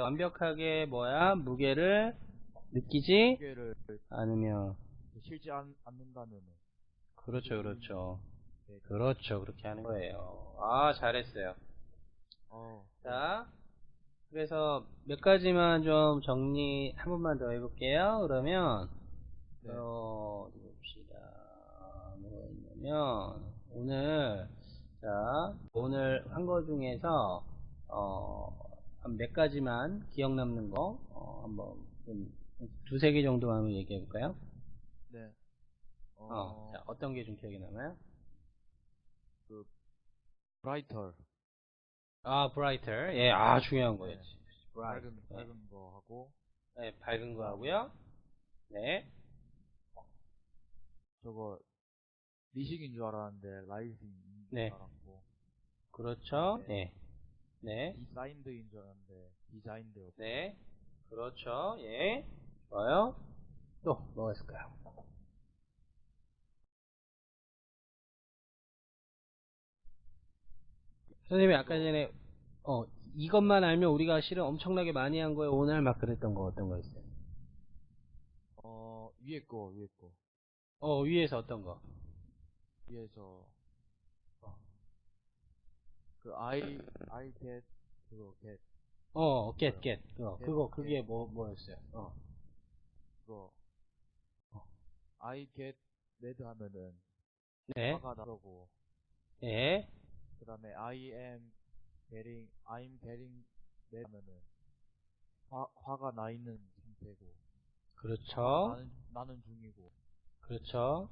그래서 완벽하게 뭐야? 무게를 느끼지 무게를 않으며. 실지 않, 않는다면은. 그렇죠 그렇죠. 네. 그렇죠. 그렇게 하는 거예요. 아 잘했어요. 어, 자 그래서 몇 가지만 좀 정리 한 번만 더 해볼게요. 그러면 네. 어, 봅시다. 뭐가 있냐면 오늘 자 오늘 한 거 중에서 어, 한 몇 가지만 기억 남는 거 어, 한번 좀 두세 개 정도 한번 얘기해 볼까요? 네. 어, 어, 자, 어떤 게 좀 기억에 남아요? 브라이터 아, brighter. 예, 아, 중요한 거였지. 밝은 네. 밝은 거 하고 네, 밝은 거 하고요. 네. 저거 리식인 줄 알았는데 rising인 줄 네. 알았고 그렇죠. 네. 네. designed인 줄 알았는데 designed 네. 그렇죠. 예. 좋아요. 또, 뭐가 있을까요? 선생님이 아까 전에, 어, 이것만 알면 우리가 실은 엄청나게 많이 한 거예요. 오늘 막 그랬던 거 어떤 거 있어요? 어 위에 거 위에 거 어, 위에서 어떤 거? 위에서 그 아이 아이 get 그거 get 어, get, get. 어, get, 그거, 그게 get. 뭐, 뭐였어요? 어. 그거 어. I get mad 하면은 네. 화가 나고 네. 그 다음에 I am getting I'm getting mad 하면은 화, 화가 나 있는 상태고 그렇죠. 나는 나는 중이고 그렇죠.